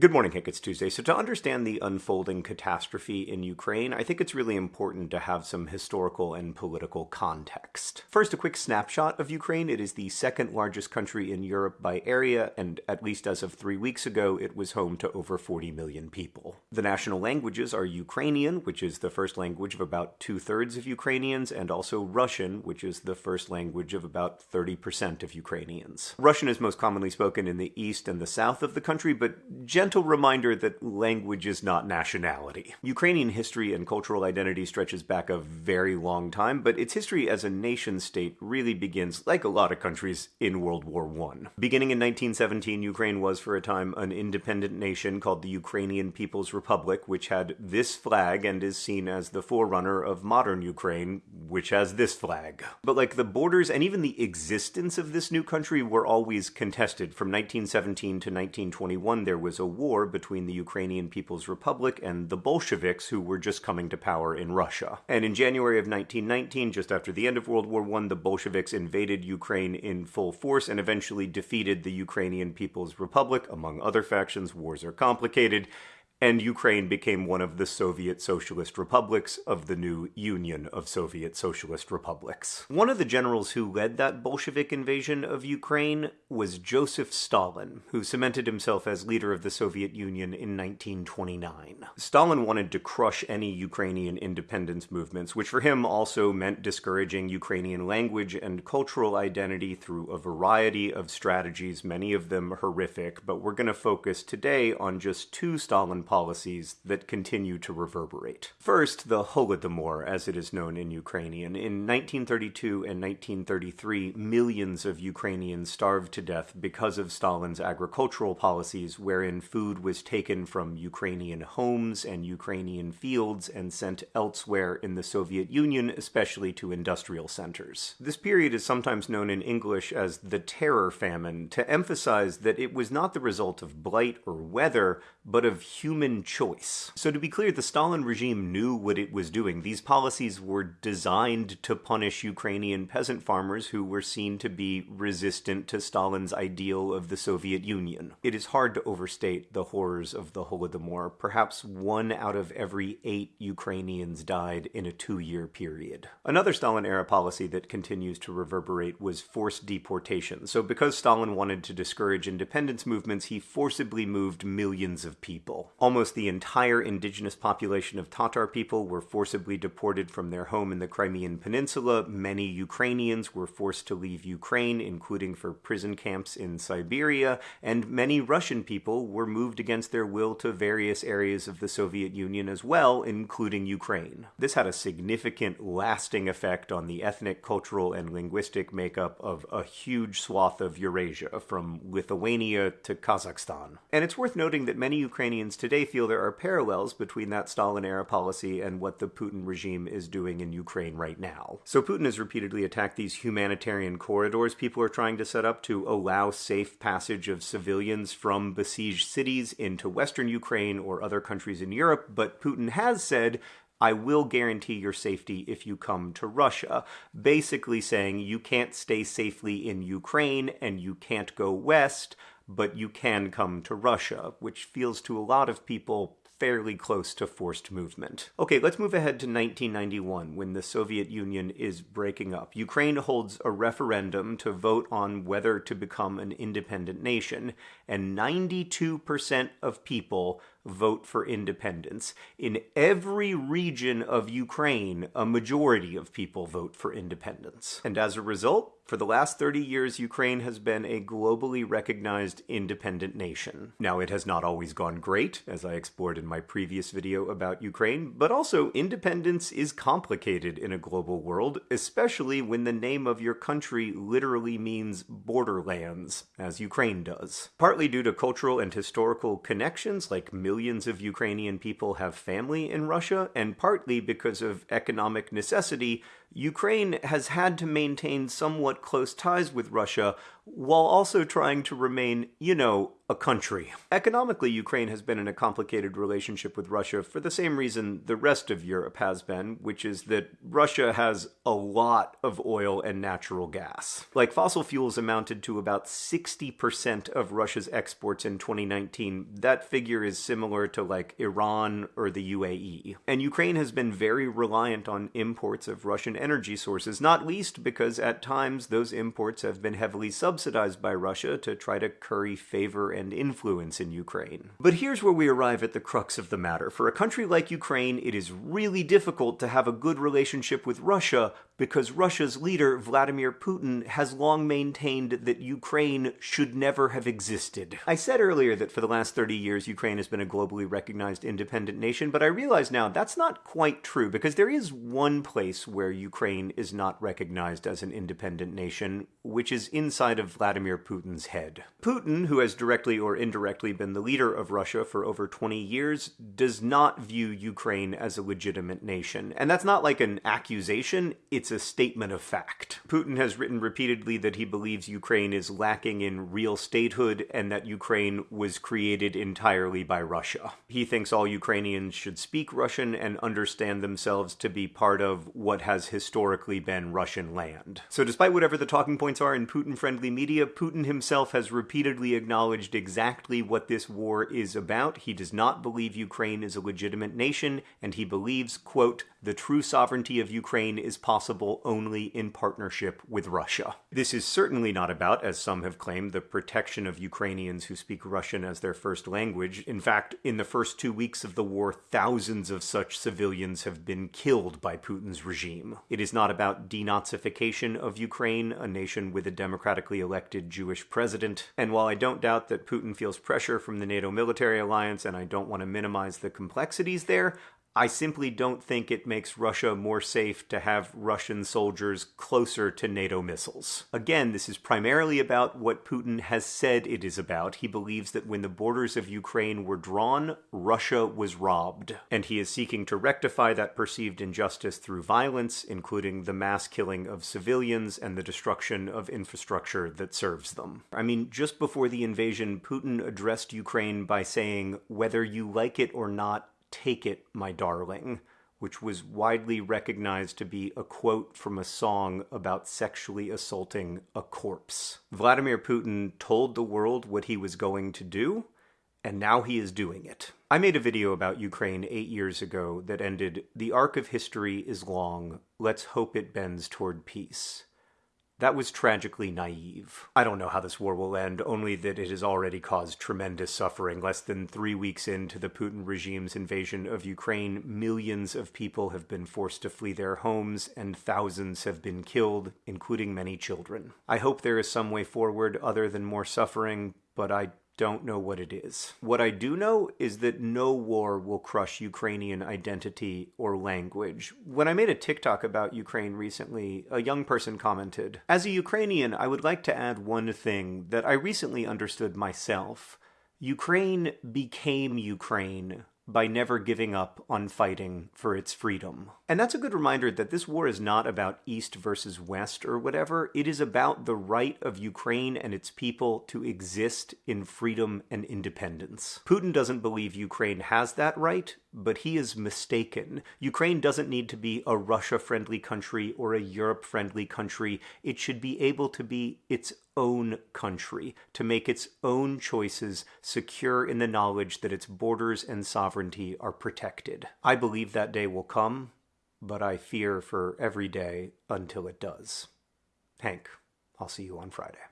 Good morning, Hank. It's Tuesday. So, to understand the unfolding catastrophe in Ukraine, I think it's really important to have some historical and political context. First, a quick snapshot of Ukraine. It is the second largest country in Europe by area, and at least as of three weeks ago, it was home to over 40 million people. The national languages are Ukrainian, which is the first language of about two thirds of Ukrainians, and also Russian, which is the first language of about 30% of Ukrainians. Russian is most commonly spoken in the east and the south of the country, but gentle reminder that language is not nationality. Ukrainian history and cultural identity stretches back a very long time, but its history as a nation state really begins, like a lot of countries, in World War I. Beginning in 1917, Ukraine was for a time an independent nation called the Ukrainian People's Republic, which had this flag and is seen as the forerunner of modern Ukraine, which has this flag. But like the borders and even the existence of this new country were always contested. From 1917 to 1921, there was a war between the Ukrainian People's Republic and the Bolsheviks, who were just coming to power in Russia. And in January of 1919, just after the end of World War I, the Bolsheviks invaded Ukraine in full force and eventually defeated the Ukrainian People's Republic. Among other factions, wars are complicated and Ukraine became one of the Soviet Socialist Republics of the new Union of Soviet Socialist Republics. One of the generals who led that Bolshevik invasion of Ukraine was Joseph Stalin, who cemented himself as leader of the Soviet Union in 1929. Stalin wanted to crush any Ukrainian independence movements, which for him also meant discouraging Ukrainian language and cultural identity through a variety of strategies, many of them horrific, but we're going to focus today on just two Stalin policies that continue to reverberate. First, the Holodomor, as it is known in Ukrainian. In 1932 and 1933, millions of Ukrainians starved to death because of Stalin's agricultural policies, wherein food was taken from Ukrainian homes and Ukrainian fields and sent elsewhere in the Soviet Union, especially to industrial centers. This period is sometimes known in English as the Terror Famine, to emphasize that it was not the result of blight or weather, but of human human choice. So to be clear, the Stalin regime knew what it was doing. These policies were designed to punish Ukrainian peasant farmers who were seen to be resistant to Stalin's ideal of the Soviet Union. It is hard to overstate the horrors of the Holodomor. Perhaps one out of every eight Ukrainians died in a two-year period. Another Stalin-era policy that continues to reverberate was forced deportation. So because Stalin wanted to discourage independence movements, he forcibly moved millions of people almost the entire indigenous population of Tatar people were forcibly deported from their home in the Crimean Peninsula. Many Ukrainians were forced to leave Ukraine, including for prison camps in Siberia, and many Russian people were moved against their will to various areas of the Soviet Union as well, including Ukraine. This had a significant lasting effect on the ethnic, cultural, and linguistic makeup of a huge swath of Eurasia, from Lithuania to Kazakhstan. And it's worth noting that many Ukrainians today today feel there are parallels between that Stalin era policy and what the Putin regime is doing in Ukraine right now. So Putin has repeatedly attacked these humanitarian corridors people are trying to set up to allow safe passage of civilians from besieged cities into western Ukraine or other countries in Europe, but Putin has said I will guarantee your safety if you come to Russia. Basically saying you can't stay safely in Ukraine and you can't go west, but you can come to Russia, which feels to a lot of people fairly close to forced movement. Okay, let's move ahead to 1991 when the Soviet Union is breaking up. Ukraine holds a referendum to vote on whether to become an independent nation, and 92% of people vote for independence. In every region of Ukraine, a majority of people vote for independence. And as a result, for the last 30 years, Ukraine has been a globally recognized independent nation. Now, it has not always gone great, as I explored in my previous video about Ukraine, but also independence is complicated in a global world, especially when the name of your country literally means borderlands, as Ukraine does. Partly due to cultural and historical connections, like millions of Ukrainian people have family in Russia, and partly because of economic necessity, Ukraine has had to maintain somewhat close ties with Russia while also trying to remain, you know, a country. Economically, Ukraine has been in a complicated relationship with Russia for the same reason the rest of Europe has been, which is that Russia has a lot of oil and natural gas. Like fossil fuels amounted to about 60% of Russia's exports in 2019. That figure is similar to like Iran or the UAE. And Ukraine has been very reliant on imports of Russian energy sources, not least because at times those imports have been heavily subsidized by Russia to try to curry favor and influence in Ukraine. But here's where we arrive at the crux of the matter. For a country like Ukraine, it is really difficult to have a good relationship with Russia because Russia's leader, Vladimir Putin, has long maintained that Ukraine should never have existed. I said earlier that for the last 30 years, Ukraine has been a globally recognized independent nation, but I realize now that's not quite true because there is one place where Ukraine is not recognized as an independent nation, which is inside of Vladimir Putin's head. Putin, who has directly or indirectly been the leader of Russia for over 20 years, does not view Ukraine as a legitimate nation. And that's not like an accusation, it's it's a statement of fact. Putin has written repeatedly that he believes Ukraine is lacking in real statehood and that Ukraine was created entirely by Russia. He thinks all Ukrainians should speak Russian and understand themselves to be part of what has historically been Russian land. So, despite whatever the talking points are in Putin friendly media, Putin himself has repeatedly acknowledged exactly what this war is about. He does not believe Ukraine is a legitimate nation, and he believes, quote, the true sovereignty of Ukraine is possible only in partnership with Russia. This is certainly not about, as some have claimed, the protection of Ukrainians who speak Russian as their first language. In fact, in the first two weeks of the war, thousands of such civilians have been killed by Putin's regime. It is not about denazification of Ukraine, a nation with a democratically elected Jewish president. And while I don't doubt that Putin feels pressure from the NATO military alliance, and I don't want to minimize the complexities there, I simply don't think it makes Russia more safe to have Russian soldiers closer to NATO missiles. Again, this is primarily about what Putin has said it is about. He believes that when the borders of Ukraine were drawn, Russia was robbed. And he is seeking to rectify that perceived injustice through violence, including the mass killing of civilians and the destruction of infrastructure that serves them. I mean, just before the invasion, Putin addressed Ukraine by saying, whether you like it or not, Take It, My Darling, which was widely recognized to be a quote from a song about sexually assaulting a corpse. Vladimir Putin told the world what he was going to do, and now he is doing it. I made a video about Ukraine eight years ago that ended The arc of history is long. Let's hope it bends toward peace. That was tragically naive. I don't know how this war will end, only that it has already caused tremendous suffering. Less than three weeks into the Putin regime's invasion of Ukraine, millions of people have been forced to flee their homes, and thousands have been killed, including many children. I hope there is some way forward other than more suffering, but I don't know what it is. What I do know is that no war will crush Ukrainian identity or language. When I made a TikTok about Ukraine recently, a young person commented As a Ukrainian, I would like to add one thing that I recently understood myself. Ukraine became Ukraine by never giving up on fighting for its freedom. And that's a good reminder that this war is not about East versus West or whatever. It is about the right of Ukraine and its people to exist in freedom and independence. Putin doesn't believe Ukraine has that right, but he is mistaken. Ukraine doesn't need to be a Russia friendly country or a Europe friendly country. It should be able to be its own country, to make its own choices secure in the knowledge that its borders and sovereignty are protected. I believe that day will come, but I fear for every day until it does. Hank, I'll see you on Friday.